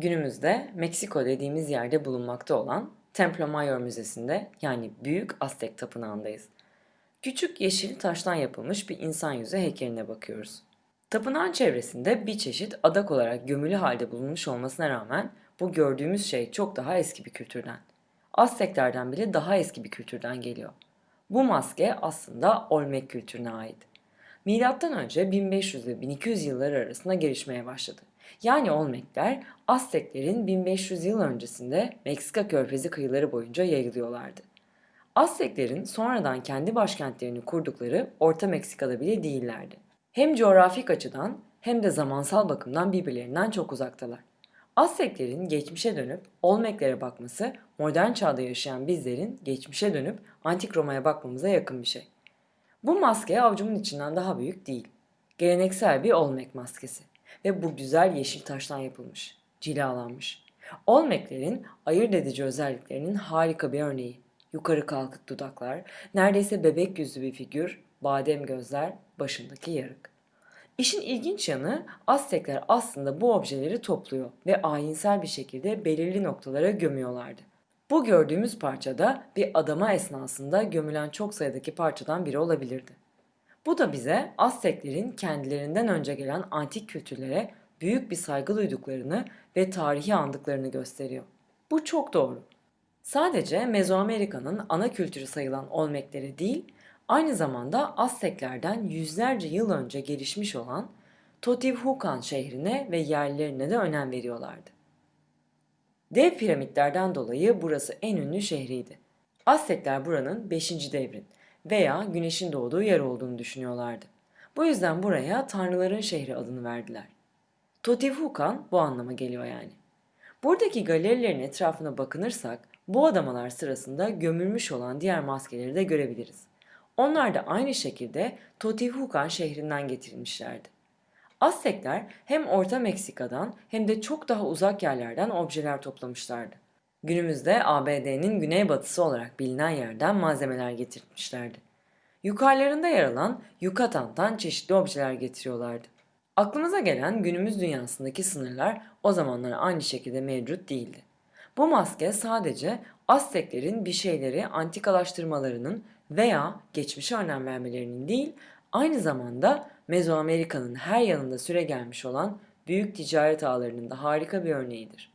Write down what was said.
Günümüzde Meksiko dediğimiz yerde bulunmakta olan Templo Mayor Müzesi'nde yani Büyük Aztek Tapınağı'ndayız. Küçük yeşil taştan yapılmış bir insan yüzü heykeline bakıyoruz. Tapınağın çevresinde bir çeşit adak olarak gömülü halde bulunmuş olmasına rağmen bu gördüğümüz şey çok daha eski bir kültürden. Azteklerden bile daha eski bir kültürden geliyor. Bu maske aslında Olmek kültürüne ait. Milattan önce 1500 ve 1200 yılları arasında gelişmeye başladı. Yani Olmekler Azteklerin 1500 yıl öncesinde Meksika körfezi kıyıları boyunca yayılıyorlardı. Azteklerin sonradan kendi başkentlerini kurdukları Orta Meksika'da bile değillerdi. Hem coğrafik açıdan hem de zamansal bakımdan birbirlerinden çok uzaktalar. Azteklerin geçmişe dönüp Olmeklere bakması modern çağda yaşayan bizlerin geçmişe dönüp Antik Roma'ya bakmamıza yakın bir şey. Bu maske avucumun içinden daha büyük değil. Geleneksel bir Olmek maskesi ve bu güzel yeşil taştan yapılmış, cilalanmış. Olmeklerin ayırt edici özelliklerinin harika bir örneği. Yukarı kalkık dudaklar, neredeyse bebek yüzlü bir figür, badem gözler, başındaki yarık. İşin ilginç yanı Aztekler aslında bu objeleri topluyor ve ayinsel bir şekilde belirli noktalara gömüyorlardı. Bu gördüğümüz parça da bir adama esnasında gömülen çok sayıdaki parçadan biri olabilirdi. Bu da bize Azteklerin kendilerinden önce gelen antik kültürlere büyük bir saygı duyduklarını ve tarihi andıklarını gösteriyor. Bu çok doğru. Sadece Mezoamerika'nın ana kültürü sayılan Olmekleri değil, aynı zamanda Azteklerden yüzlerce yıl önce gelişmiş olan Teotihuacan şehrine ve yerlilerine de önem veriyorlardı. Dev piramitlerden dolayı burası en ünlü şehriydi. Aztekler buranın 5. devrin veya güneşin doğduğu yer olduğunu düşünüyorlardı. Bu yüzden buraya tanrıların şehri adını verdiler. Teotihuacan bu anlama geliyor yani. Buradaki galerilerin etrafına bakınırsak bu adamalar sırasında gömülmüş olan diğer maskeleri de görebiliriz. Onlar da aynı şekilde Teotihuacan şehrinden getirilmişlerdi. Aztekler hem Orta Meksika'dan hem de çok daha uzak yerlerden objeler toplamışlardı. Günümüzde ABD'nin güneybatısı olarak bilinen yerden malzemeler getirmişlerdi. Yukarılarında yer alan Yukatan'dan çeşitli objeler getiriyorlardı. Aklımıza gelen günümüz dünyasındaki sınırlar o zamanlar aynı şekilde mevcut değildi. Bu maske sadece Azteklerin bir şeyleri antikalaştırmalarının veya geçmişe önem vermelerinin değil, aynı zamanda Mezoamerika'nın her yanında süre gelmiş olan büyük ticaret ağlarının da harika bir örneğidir.